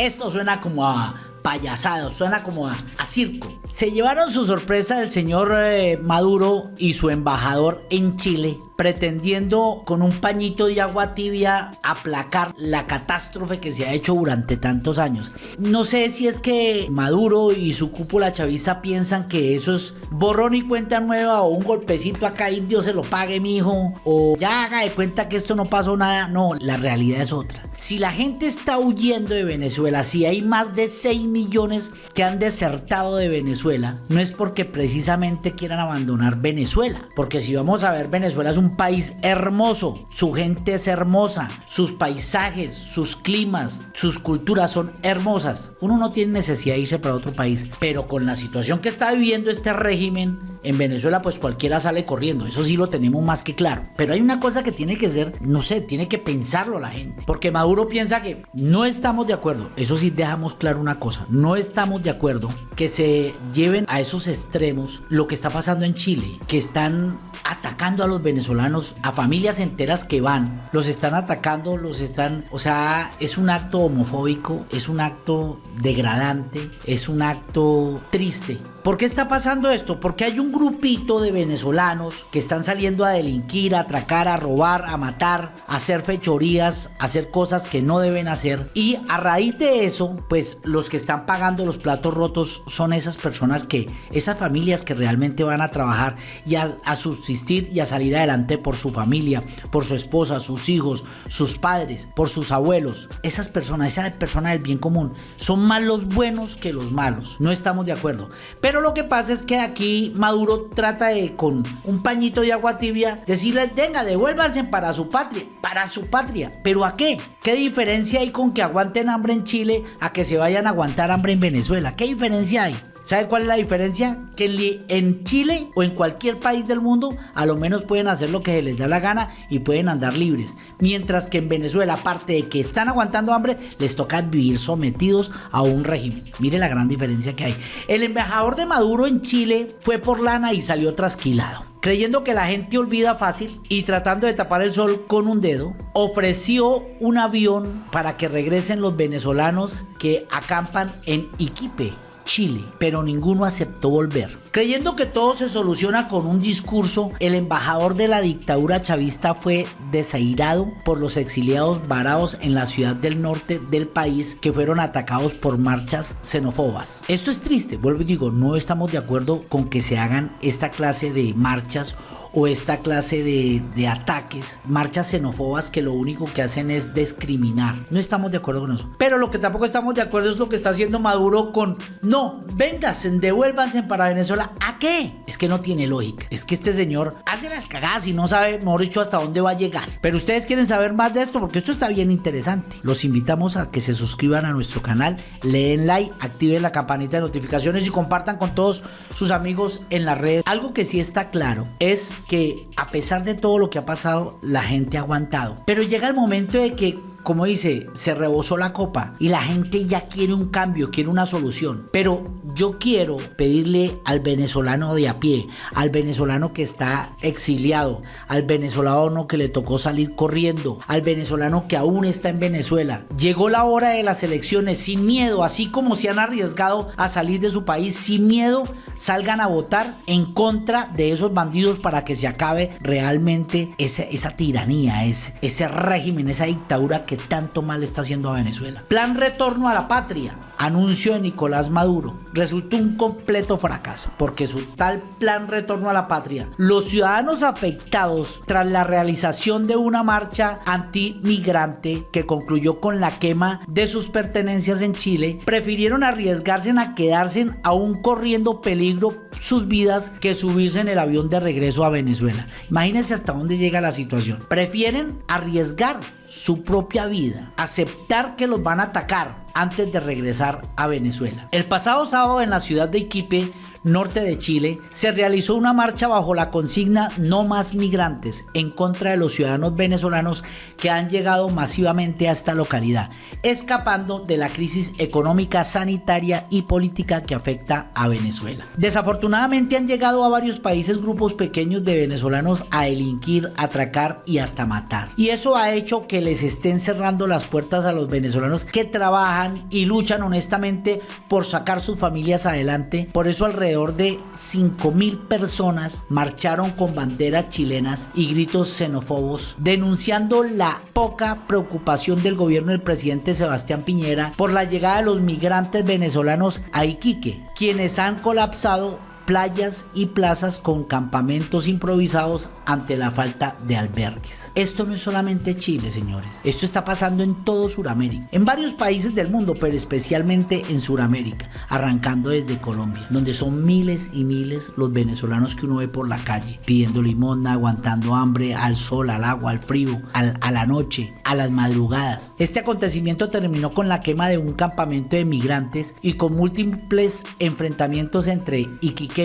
Esto suena como a payasado, suena como a, circo. Se llevaron su sorpresa el señor eh, Maduro y su embajador en Chile, pretendiendo con un pañito de agua tibia aplacar la catástrofe que se ha hecho durante tantos años. No sé si es que Maduro y su cúpula chavista piensan que eso es borrón y cuenta nueva o un golpecito acá y Dios se lo pague, mijo, o ya haga de cuenta que esto no pasó nada. No, la realidad es otra. Si la gente está huyendo de Venezuela, si hay más de 6 millones que han desertado de Venezuela, no es porque precisamente quieran abandonar Venezuela. Porque si vamos a ver, Venezuela es un país hermoso, su gente es hermosa, sus paisajes, sus climas, sus culturas son hermosas. Uno no tiene necesidad de irse para otro país, pero con la situación que está viviendo este régimen en Venezuela, pues cualquiera sale corriendo. Eso sí lo tenemos más que claro. Pero hay una cosa que tiene que ser, no sé, tiene que pensarlo la gente. Porque Maduro Maduro piensa que no estamos de acuerdo. Eso sí dejamos claro una cosa. No estamos de acuerdo que se lleven a esos extremos lo que está pasando en Chile. Que están atacando a los venezolanos, a familias enteras que van. Los están atacando, los están... O sea, es un acto homofóbico, es un acto degradante, es un acto triste. ¿Por qué está pasando esto? Porque hay un grupito de venezolanos que están saliendo a delinquir, a atracar, a robar, a matar, a hacer fechorías, a hacer cosas que no deben hacer. Y a raíz de eso pues los que están pagando los platos rotos son esas personas que esas familias que realmente van a trabajar y a, subsistir y a salir adelante por su familia por su esposa sus hijos sus padres por sus abuelos. Esas personas esa persona del bien común son más los buenos que los malos. No estamos de acuerdo lo que pasa es que aquí Maduro trata de con un pañito de agua tibia decirles venga devuélvanse para su patria para su patria pero a qué ¿Qué diferencia hay con que aguanten hambre en Chile a que se vayan a aguantar hambre en Venezuela? ¿Qué diferencia hay? ¿Sabe cuál es la diferencia? Que en Chile o en cualquier país del mundo a lo menos pueden hacer lo que les da la gana y pueden andar libres. Mientras que en Venezuela, aparte de que están aguantando hambre, les toca vivir sometidos a un régimen. Mire la gran diferencia que hay. El embajador de Maduro en Chile fue por lana y salió trasquilado creyendo que la gente olvida fácil y tratando de tapar el sol con un dedo, ofreció un avión para que regresen los venezolanos que acampan en Iquipe, Chile, pero ninguno aceptó volver. Creyendo que todo se soluciona con un discurso, el embajador de la dictadura chavista fue desairado por los exiliados varados en la ciudad del norte del país que fueron atacados por marchas xenófobas. Esto es triste, vuelvo y digo, no estamos de acuerdo con que se hagan esta clase de marchas o esta clase de, ataques, marchas xenófobas que lo único que hacen es discriminar. No estamos de acuerdo con eso. Pero lo que tampoco estamos de acuerdo es lo que está haciendo Maduro con, no, vénganse, devuélvanse para Venezuela ¿A qué? Es que no tiene lógica. Es que este señor hace las cagadas y no sabe, mejor dicho, hasta dónde va a llegar. Pero ustedes quieren saber más de esto porque esto está bien interesante. Los invitamos a que se suscriban a nuestro canal, leen like, activen la campanita de notificaciones y compartan con todos sus amigos en la red. Algo que sí está claro es que a pesar de todo lo que ha pasado, la gente ha aguantado. Pero llega el momento de que como dice, se rebosó la copa y la gente ya quiere un cambio, quiere una solución. Pero yo quiero pedirle al venezolano de a pie, al venezolano que está exiliado, al venezolano que le tocó salir corriendo, al venezolano que aún está en Venezuela. Llegó la hora de las elecciones sin miedo, así como se han arriesgado a salir de su país sin miedo, salgan a votar en contra de esos bandidos para que se acabe realmente esa, tiranía, ese, ese régimen, esa dictadura que tanto mal está haciendo a Venezuela. Plan retorno a la patria anuncio de Nicolás Maduro resultó un completo fracaso porque su tal plan retorno a la patria, los ciudadanos afectados tras la realización de una marcha antimigrante que concluyó con la quema de sus pertenencias en Chile, prefirieron arriesgarse a quedarse aún corriendo peligro sus vidas que subirse en el avión de regreso a Venezuela. Imagínense hasta dónde llega la situación. Prefieren arriesgar su propia vida, aceptar que los van a atacar antes de regresar a Venezuela. El pasado sábado en la ciudad de Iquipe norte de Chile, se realizó una marcha bajo la consigna No más migrantes en contra de los ciudadanos venezolanos que han llegado masivamente a esta localidad, escapando de la crisis económica, sanitaria y política que afecta a Venezuela. Desafortunadamente han llegado a varios países grupos pequeños de venezolanos a delinquir, atracar y hasta matar. Y eso ha hecho que les estén cerrando las puertas a los venezolanos que trabajan y luchan honestamente por sacar sus familias adelante. Por eso alrededor de 5 mil personas marcharon con banderas chilenas y gritos xenófobos denunciando la poca preocupación del gobierno del presidente Sebastián Piñera por la llegada de los migrantes venezolanos a Iquique, quienes han colapsado playas y plazas con campamentos improvisados ante la falta de albergues. Esto no es solamente Chile, señores. Esto está pasando en todo Sudamérica, en varios países del mundo, pero especialmente en Sudamérica, arrancando desde Colombia, donde son miles y miles los venezolanos que uno ve por la calle, pidiendo limosna, aguantando hambre, al sol, al agua, al frío, a la noche, a las madrugadas. Este acontecimiento terminó con la quema de un campamento de migrantes y con múltiples enfrentamientos entre Iquique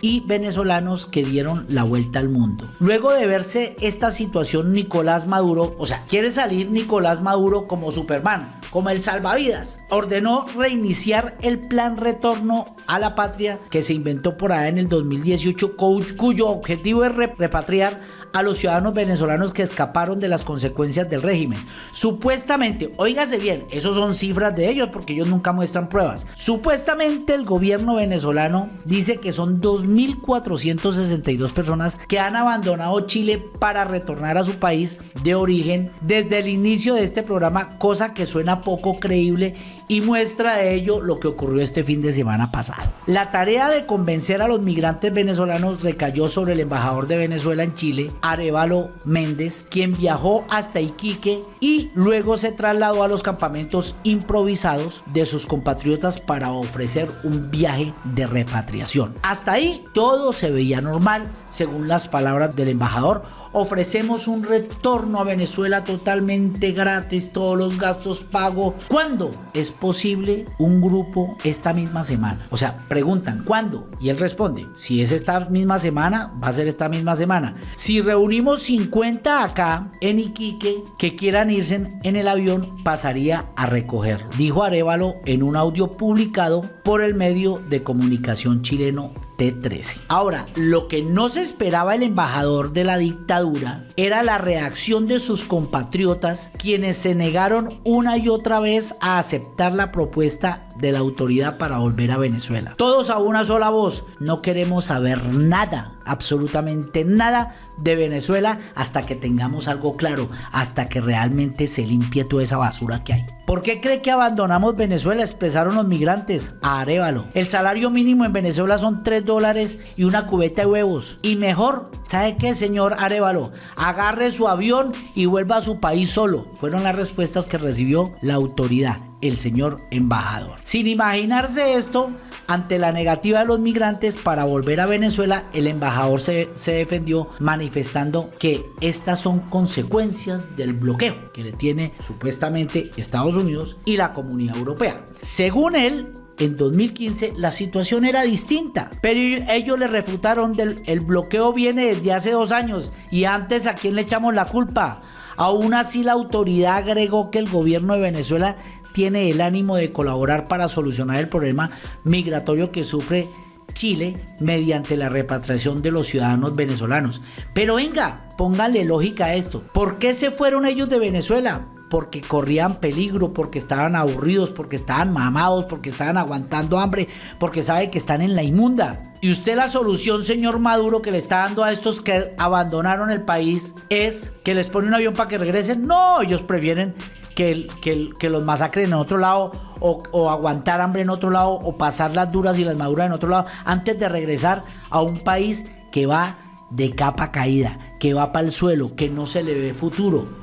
y venezolanos que dieron la vuelta al mundo. Luego de verse esta situación, Nicolás Maduro, o sea, quiere salir Nicolás Maduro como Superman, como el salvavidas, ordenó reiniciar el plan retorno a la patria que se inventó por allá en el 2018, cuyo objetivo es repatriar a los ciudadanos venezolanos que escaparon de las consecuencias del régimen. Supuestamente, oígase bien, esos son cifras de ellos porque ellos nunca muestran pruebas. Supuestamente el gobierno venezolano dice que son 2.462 personas que han abandonado Chile para retornar a su país de origen desde el inicio de este programa, cosa que suena poco creíble y muestra de ello lo que ocurrió este fin de semana pasado. La tarea de convencer a los migrantes venezolanos recayó sobre el embajador de Venezuela en Chile, Arevalo Méndez, quien viajó hasta Iquique y luego se trasladó a los campamentos improvisados de sus compatriotas para ofrecer un viaje de repatriación. Hasta ahí todo se veía normal, según las palabras del embajador. Ofrecemos un retorno a Venezuela totalmente gratis, todos los gastos pago. ¿Cuándo es posible un grupo esta misma semana? O sea, preguntan, ¿cuándo? Y él responde, si es esta misma semana, va a ser esta misma semana. Si reunimos 50 acá en Iquique que quieran irse en el avión, pasaría a recoger, dijo Arevalo en un audio publicado por el medio de comunicación chileno 13 Ahora, lo que no se esperaba el embajador de la dictadura era la reacción de sus compatriotas quienes se negaron una y otra vez a aceptar la propuesta de la autoridad para volver a Venezuela. Todos a una sola voz, no queremos saber nada, absolutamente nada de Venezuela hasta que tengamos algo claro, hasta que realmente se limpie toda esa basura que hay. ¿Por qué cree que abandonamos Venezuela? Expresaron los migrantes a Arevalo. El salario mínimo en Venezuela son 3 dólares y una cubeta de huevos. Y mejor, ¿sabe qué, señor Arevalo? Agarre su avión y vuelva a su país solo. Fueron las respuestas que recibió la autoridad el señor embajador. Sin imaginarse esto, ante la negativa de los migrantes para volver a Venezuela, el embajador se, defendió manifestando que estas son consecuencias del bloqueo que le tiene supuestamente Estados Unidos y la comunidad europea. Según él, en 2015 la situación era distinta, pero ellos le refutaron del el bloqueo viene desde hace dos años y antes a quién le echamos la culpa. Aún así la autoridad agregó que el gobierno de Venezuela tiene el ánimo de colaborar para solucionar el problema migratorio que sufre Chile mediante la repatriación de los ciudadanos venezolanos. Pero venga, póngale lógica a esto. ¿Por qué se fueron ellos de Venezuela? Porque corrían peligro, porque estaban aburridos, porque estaban mamados, porque estaban aguantando hambre, porque sabe que están en la inmunda. Y usted la solución, señor Maduro, que le está dando a estos que abandonaron el país es que les pone un avión para que regresen. No, ellos prefieren que, los masacren en otro lado o, o, aguantar hambre en otro lado o pasar las duras y las maduras en otro lado antes de regresar a un país que va de capa caída, que va para el suelo, que no se le ve futuro.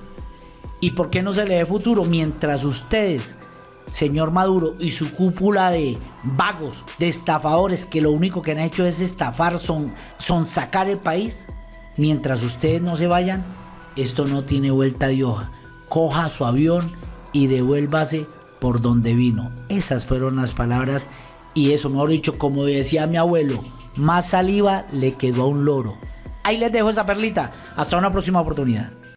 ¿Y por qué no se le ve futuro? Mientras ustedes, señor Maduro, y su cúpula de vagos, de estafadores, que lo único que han hecho es estafar, son, son sacar el país, mientras ustedes no se vayan, esto no tiene vuelta de hoja. Coja su avión y devuélvase por donde vino. Esas fueron las palabras Y eso, mejor dicho, como decía mi abuelo, más saliva le quedó a un loro. Ahí les dejo esa perlita. Hasta una próxima oportunidad.